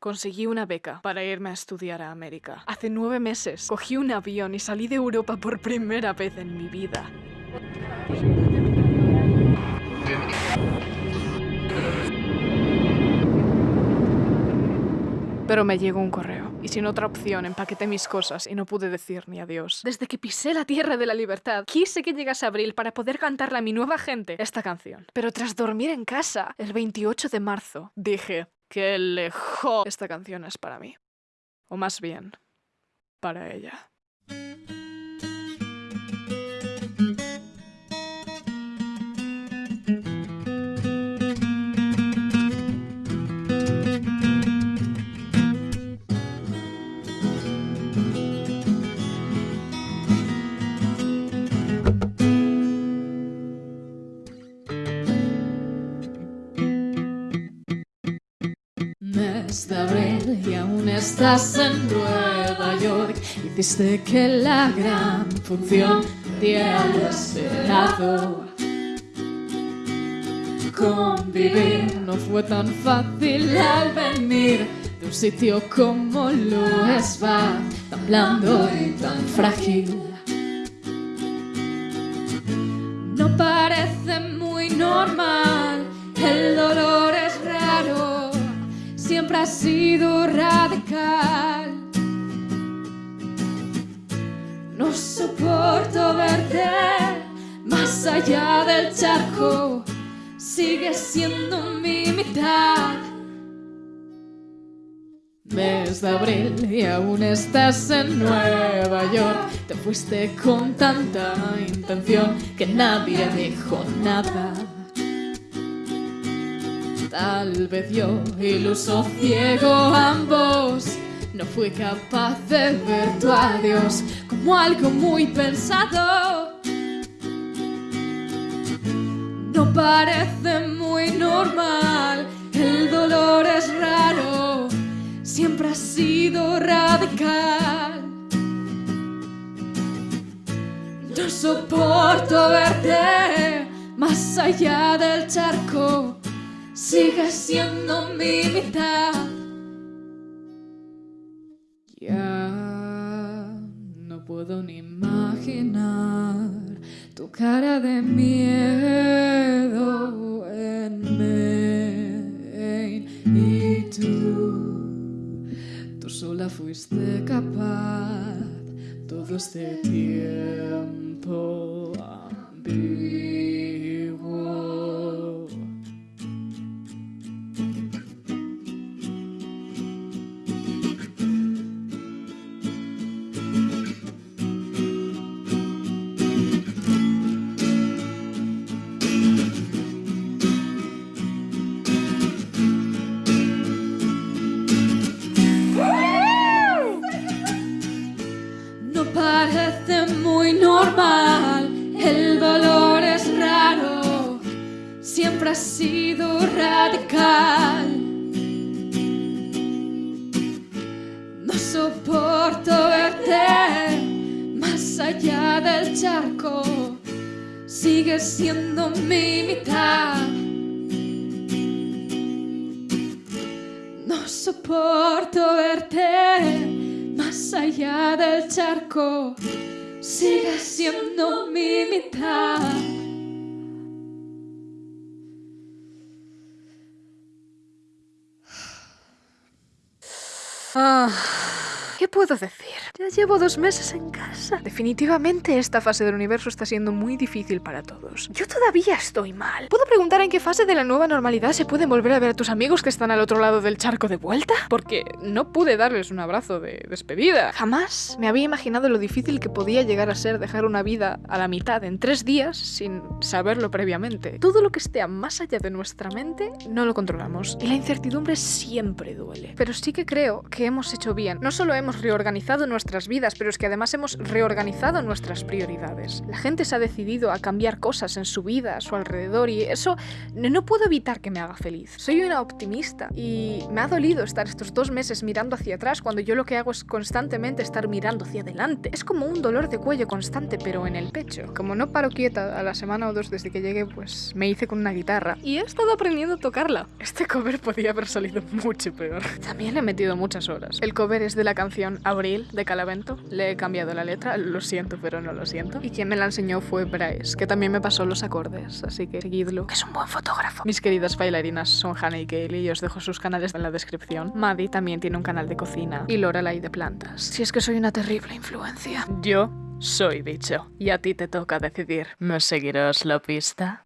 Conseguí una beca para irme a estudiar a América. Hace nueve meses cogí un avión y salí de Europa por primera vez en mi vida. Pero me llegó un correo y sin otra opción empaqueté mis cosas y no pude decir ni adiós. Desde que pisé la tierra de la libertad, quise que llegase abril para poder cantarle a mi nueva gente esta canción. Pero tras dormir en casa, el 28 de marzo, dije, qué lejos esta canción es para mí. O más bien, para ella. De abril y aún estás en Nueva York. Hiciste que la gran función diera esperado. Convivir no fue tan fácil al venir de un sitio como lo es Bath, tan blando y tan frágil. No parece muy normal, ha sido radical. No soporto verte más allá del charco, sigues siendo mi mitad. Mes de abril y aún estás en Nueva York. Te fuiste con tanta intención que nadie dijo nada. Tal vez yo, iluso ciego ambos, no fui capaz de ver tu adiós como algo muy pensado. No parece muy normal, el dolor es raro, siempre ha sido radical. No soporto verte más allá del charco, sigues siendo mi mitad. Ya no puedo ni imaginar tu cara de miedo en Maine y tú, tú sola fuiste capaz todo este tiempo ambiguo. Radical. No soporto verte más allá del charco, sigues siendo mi mitad. No soporto verte más allá del charco, sigues siendo mi mitad. Ah, ¿Qué puedo decir? Ya llevo dos meses en casa. Definitivamente esta fase del universo está siendo muy difícil para todos. Yo todavía estoy mal. ¿Puedo preguntar en qué fase de la nueva normalidad se pueden volver a ver a tus amigos que están al otro lado del charco de vuelta? Porque no pude darles un abrazo de despedida. Jamás me había imaginado lo difícil que podía llegar a ser dejar una vida a la mitad en tres días sin saberlo previamente. Todo lo que esté más allá de nuestra mente no lo controlamos. Y la incertidumbre siempre duele. Pero sí que creo que hemos hecho bien. No solo hemos reorganizado nuestra nuestras vidas, pero es que además hemos reorganizado nuestras prioridades. La gente se ha decidido a cambiar cosas en su vida, a su alrededor, y eso no puedo evitar que me haga feliz. Soy una optimista y me ha dolido estar estos dos meses mirando hacia atrás cuando yo lo que hago es constantemente estar mirando hacia adelante. Es como un dolor de cuello constante, pero en el pecho. Como no paro quieta a la semana o dos desde que llegué, pues me hice con una guitarra y he estado aprendiendo a tocarla. Este cover podía haber salido mucho peor. También he metido muchas horas. El cover es de la canción Abril de Le he cambiado la letra, lo siento, pero no lo siento. Y quien me la enseñó fue Bryce, que también me pasó los acordes, así que seguidlo, que es un buen fotógrafo. Mis queridas bailarinas son Hannah y Kaylee y os dejo sus canales en la descripción. Maddie también tiene un canal de cocina y Lorelai de plantas. Si es que soy una terrible influencia. Yo soy bicho y a ti te toca decidir. ¿Me seguirás la pista?